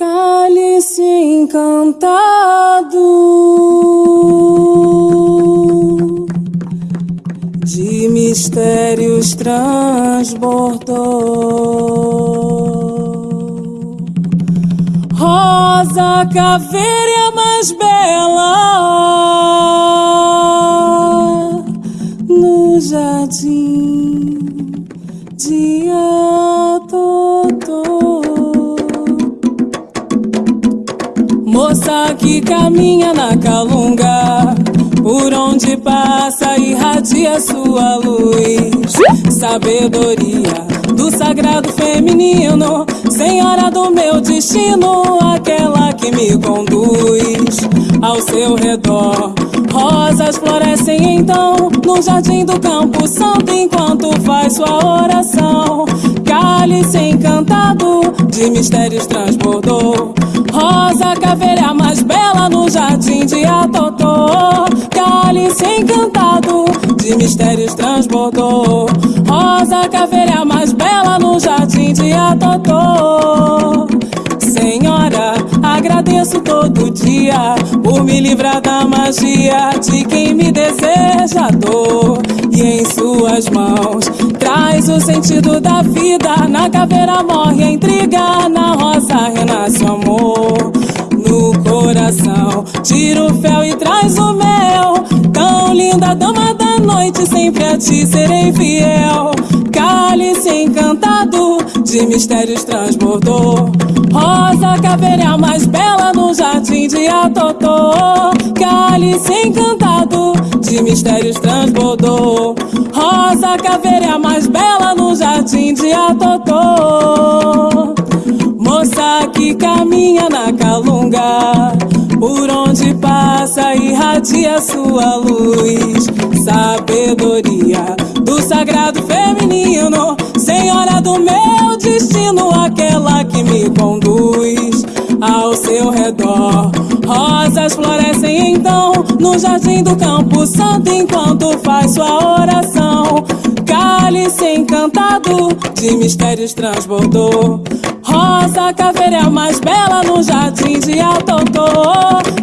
Cálice encantado de mistérios transbordou. Rosa caveira mais bela no jardim de Atotô. Que caminha na calunga, por onde passa irradia sua luz. Sabedoria do sagrado feminino, senhora do meu destino, aquela que me conduz ao seu redor. Rosas florescem então no jardim do Campo Santo enquanto faz sua oração. Cálice encantado de mistérios transbordou. Rosa caveira de Atotô. Cálice encantado de mistérios transbordou. Rosa caveira mais bela no jardim de Atotô. Senhora, agradeço todo dia por me livrar da magia de quem me deseja dor. E em suas mãos traz o sentido da vida. Na caveira morre a intriga, na rosa renasce o tira o fel e traz o mel. Tão linda dama da noite, sempre a ti serei fiel. Cálice encantado de mistérios transbordou. Rosa caveira mais bela no jardim de Atotô. Cálice encantado de mistérios transbordou. Rosa caveira mais bela no jardim de Atotô. Moça que caminha na calunga, por onde passa irradia sua luz. Sabedoria do sagrado feminino, senhora do meu destino, aquela que me conduz ao seu redor. Rosas florescem então no jardim do Campo Santo enquanto faz sua oração. Cálice encantado de mistérios transbordou. Rosa caveira é a mais bela no jardim de Atotô.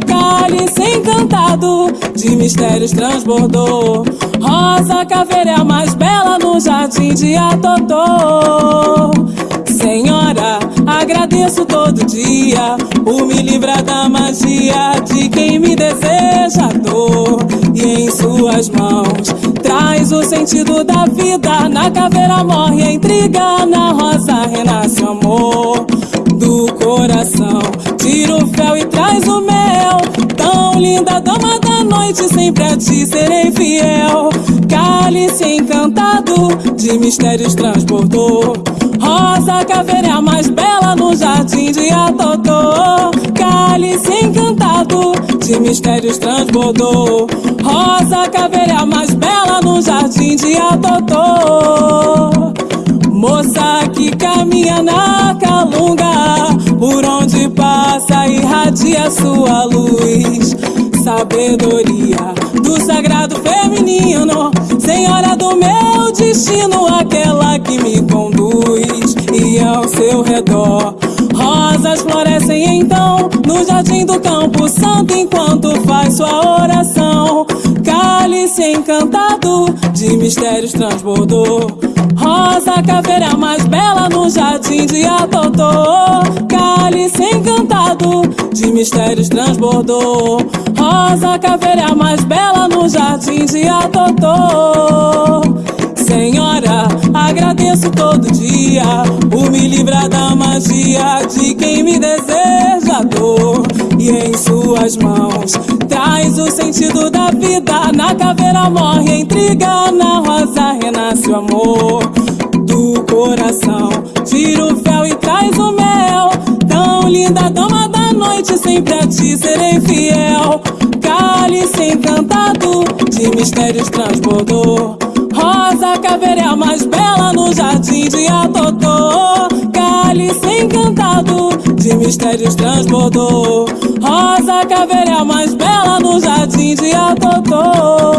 Cálice encantado de mistérios transbordou. Rosa caveira é a mais bela no jardim de Atotô. Senhora, agradeço todo dia por me livrar da magia de quem me deseja dor. E em suas mãos traz o sentido da vida. Na caveira morre a intriga, na rosa renasce o amor do coração. Tira o fel e traz o mel. Tão linda dama da noite, sempre a ti serei fiel. Cálice encantado de mistérios transbordou. Rosa caveira a mais bela no jardim de Atotô. Cálice encantado de mistérios transbordou. Rosa caveira a mais bela no jardim de Atotô. Moça que caminha na calunga, por onde passa irradia sua luz. Sabedoria do sagrado feminino, senhora do meu destino, aquela que me conduz. E ao seu redor, rosas florescem então no jardim do Campo Santo enquanto faz sua oração. Cálice encantado de mistérios transbordou. Rosa caveira mais bela no jardim de Atotô. Cálice encantado de mistérios transbordou. Rosa caveira mais bela no jardim de Atotô. Senhora, agradeço todo dia por me livrar da magia de quem me deseja dor. E em suas mãos traz o sentido da vida. Na caveira morre intriga, na rosa renasce o amor do coração. Tira o fel e traz o mel. Tão linda dama da noite, sempre a ti serei fiel. Cálice encantado de mistérios transbordou. Rosa caveira é a mais bela no jardim de Atotô. Cálice encantado de mistérios transbordou. Rosa caveira é a mais bela no jardim de Atotô.